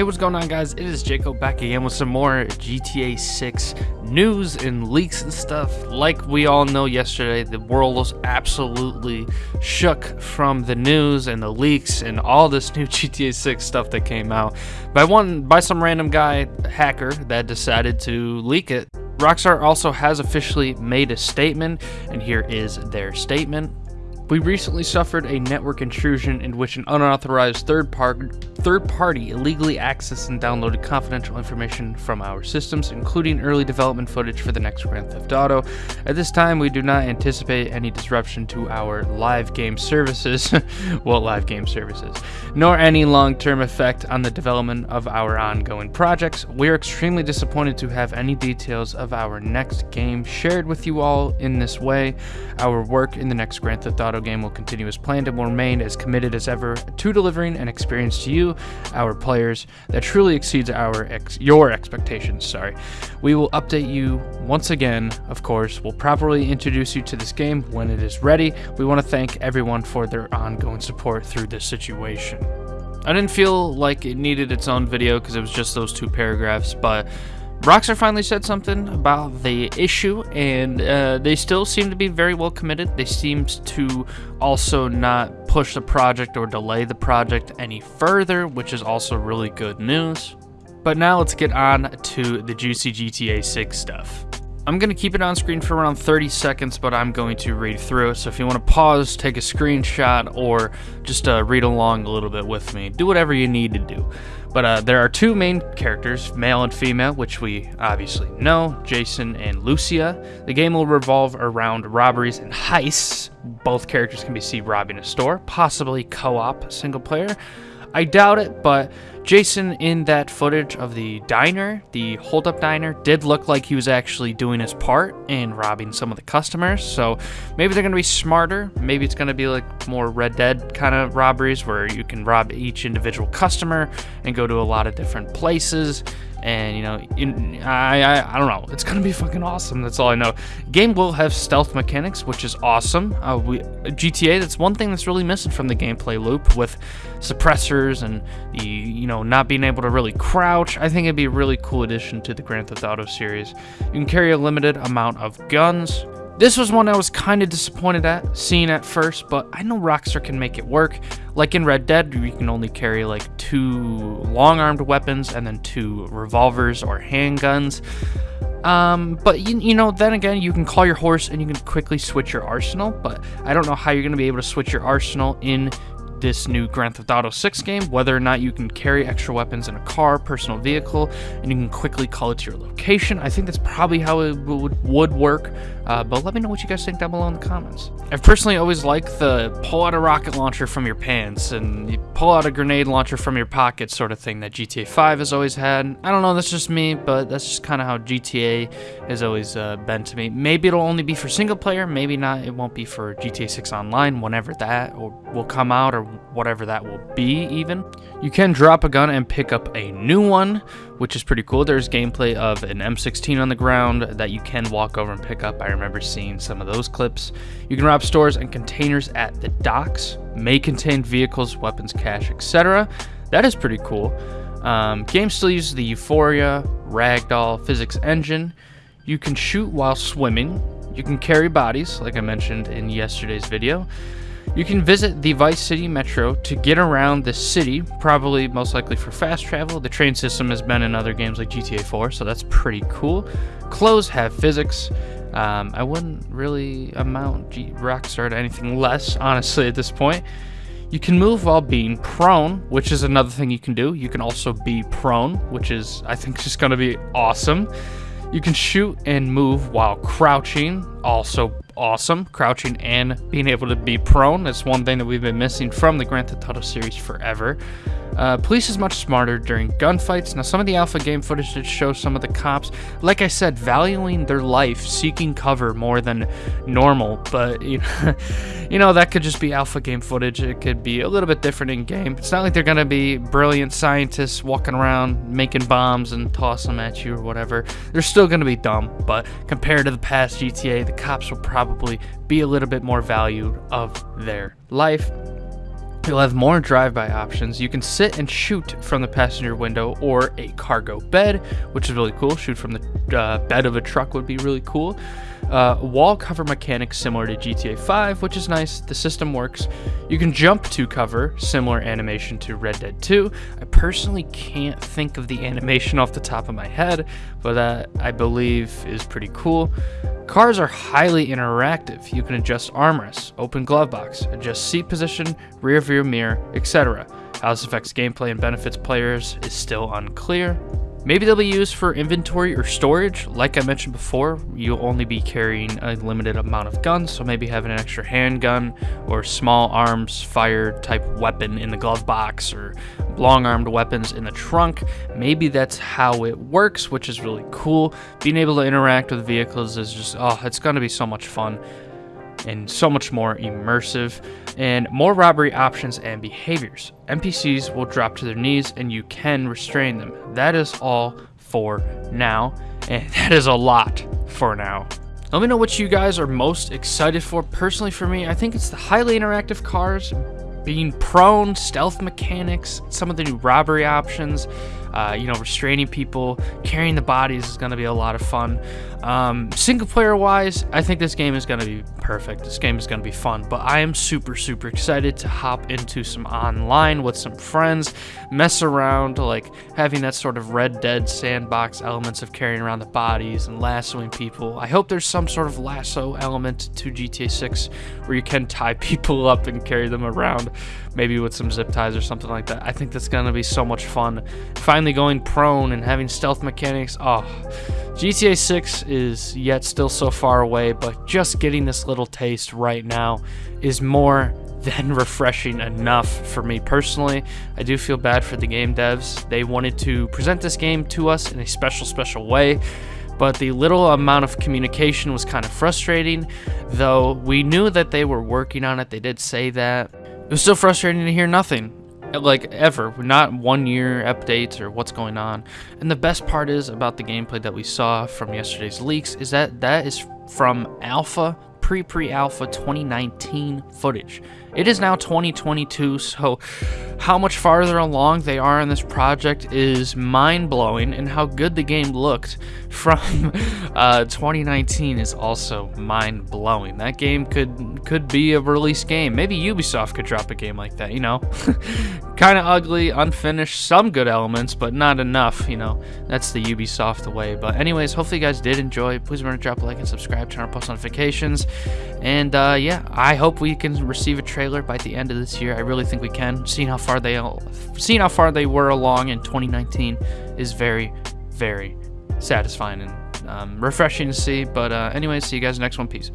Hey, what's going on, guys? It is Jacob back again with some more GTA 6 news and leaks and stuff. Like we all know yesterday, the world was absolutely shook from the news and the leaks and all this new GTA 6 stuff that came out by one by some random guy hacker that decided to leak it. Rockstar also has officially made a statement, and here is their statement. We recently suffered a network intrusion in which an unauthorized third, par- third party illegally accessed and downloaded confidential information from our systems, including early development footage for the next Grand Theft Auto. At this time, we do not anticipate any disruption to our live game services, well, live game services, nor any long term effect on the development of our ongoing projects. We are extremely disappointed to have any details of our next game shared with you all in this way. Our work in the next Grand Theft Auto game will continue as planned and will remain as committed as ever to delivering an experience to you, our players, that truly exceeds our ex- your expectations. Sorry, we will update you once again. Of course, we'll properly introduce you to this game when it is ready. We want to thank everyone for their ongoing support through this situation. I didn't feel like it needed its own video because it was just those two paragraphs, but Rockstar finally said something about the issue, and uh, they still seem to be very well committed. They seem to also not push the project or delay the project any further, which is also really good news. But now let's get on to the juicy GTA 6 stuff. I'm going to keep it on screen for around 30 seconds, but I'm going to read through it. So if you want to pause, take a screenshot, or just uh, read along a little bit with me, do whatever you need to do. But uh, there are two main characters, male and female, which we obviously know Jason and Lucia. The game will revolve around robberies and heists. Both characters can be seen robbing a store, possibly co op single player. I doubt it, but Jason in that footage of the diner, the holdup diner, did look like he was actually doing his part in robbing some of the customers. So maybe they're going to be smarter. Maybe it's going to be like more Red Dead kind of robberies where you can rob each individual customer and go to a lot of different places. And you know in, I, I, I don't know. It's gonna be fucking awesome. That's all i know. Game will have stealth mechanics which is awesome. Uh, we gta that's one thing that's really missing from the gameplay loop with suppressors and the you know not being able to really crouch i think it'd be a really cool addition to the grand theft auto series you can carry a limited amount of guns this was one I was kind of disappointed at, seeing at first, but I know Rockstar can make it work. Like in Red Dead, you can only carry like two long-armed weapons and then two revolvers or handguns. Um, but you, you know, then again, you can call your horse and you can quickly switch your arsenal, but I don't know how you're going to be able to switch your arsenal in this new Grand Theft Auto 6 game, whether or not you can carry extra weapons in a car, personal vehicle, and you can quickly call it to your location. I think that's probably how it would, would work, uh, but let me know what you guys think down below in the comments. I've personally always liked the pull out a rocket launcher from your pants and you pull out a grenade launcher from your pocket sort of thing that GTA 5 has always had. I don't know, that's just me, but that's just kind of how GTA has always uh, been to me. Maybe it'll only be for single player, maybe not, it won't be for GTA 6 Online, whenever that or will come out or whatever that will be even. You can drop a gun and pick up a new one, which is pretty cool. There's gameplay of an M16 on the ground that you can walk over and pick up. I remember seeing some of those clips. You can rob stores and containers at the docks, may contain vehicles, weapons, cash, etc. That is pretty cool. Um, game still uses the Euphoria Ragdoll physics engine. You can shoot while swimming. You can carry bodies, like I mentioned in yesterday's video. You can visit the Vice City Metro to get around the city, probably most likely for fast travel. The train system has been in other games like GTA 4, so that's pretty cool. Clothes have physics. Um, I wouldn't really amount G- Rockstar to anything less, honestly, at this point. You can move while being prone, which is another thing you can do. You can also be prone, which is, I think, just going to be awesome. You can shoot and move while crouching, also awesome. Crouching and being able to be prone. That's one thing that we've been missing from the Grand Theft Auto series forever. Uh, police is much smarter during gunfights. Now, some of the alpha game footage did show some of the cops, like I said, valuing their life, seeking cover more than normal. But you know, you know that could just be alpha game footage. It could be a little bit different in game. It's not like they're gonna be brilliant scientists walking around making bombs and toss them at you or whatever. They're still gonna be dumb. But compared to the past GTA, the cops will probably be a little bit more valued of their life You'll have more drive-by options. You can sit and shoot from the passenger window or a cargo bed, which is really cool. Shoot from the uh, bed of a truck would be really cool. Uh, wall cover mechanics similar to GTA 5, which is nice. The system works. You can jump to cover, similar animation to Red Dead 2. I personally can't think of the animation off the top of my head, but that I believe is pretty cool. Cars are highly interactive. You can adjust armrests, open glove box, adjust seat position, rear view mirror, etc. How this affects gameplay and benefits players is still unclear. Maybe they'll be used for inventory or storage. Like I mentioned before, you'll only be carrying a limited amount of guns, so maybe having an extra handgun or small arms fire type weapon in the glove box or long armed weapons in the trunk. Maybe that's how it works, which is really cool. Being able to interact with vehicles is just, oh, it's going to be so much fun and so much more immersive, and more robbery options and behaviors. NPCs will drop to their knees and you can restrain them. That is all for now, and that is a lot for now. Let me know what you guys are most excited for. Personally, for me, I think it's the highly interactive cars, being prone, stealth mechanics, some of the new robbery options, uh, you know, restraining people, carrying the bodies is going to be a lot of fun. Um, single player wise, I think this game is going to be perfect. This game is going to be fun, but I am super, super excited to hop into some online with some friends, mess around, like having that sort of Red Dead sandbox elements of carrying around the bodies and lassoing people. I hope there's some sort of lasso element to GTA 6 where you can tie people up and carry them around, maybe with some zip ties or something like that. I think that's going to be so much fun. Finally going prone and having stealth mechanics. Ah. Oh, GTA 6 is yet still so far away, but just getting this little taste right now is more than refreshing enough for me personally. I do feel bad for the game devs. They wanted to present this game to us in a special, special way, but the little amount of communication was kind of frustrating, though we knew that they were working on it. They did say that. It was still frustrating to hear nothing like ever not one year updates or what's going on. And the best part is about the gameplay that we saw from yesterday's leaks is that that is from alpha pre pre alpha 2019 footage it is now 2022, so how much farther along they are in this project is mind blowing, and how good the game looked from uh, 2019 is also mind blowing. That game could could be a release game. Maybe Ubisoft could drop a game like that. You know, kind of ugly, unfinished, some good elements, but not enough. You know, that's the Ubisoft way. But anyways, hopefully you guys did enjoy. Please remember to drop a like and subscribe, turn on post notifications, and uh, yeah, I hope we can receive a trailer by the end of this year. I really think we can. Seeing how far they seeing how far they were along in 2019 is very, very satisfying and um, refreshing to see. But uh, anyways, see you guys next one. Peace.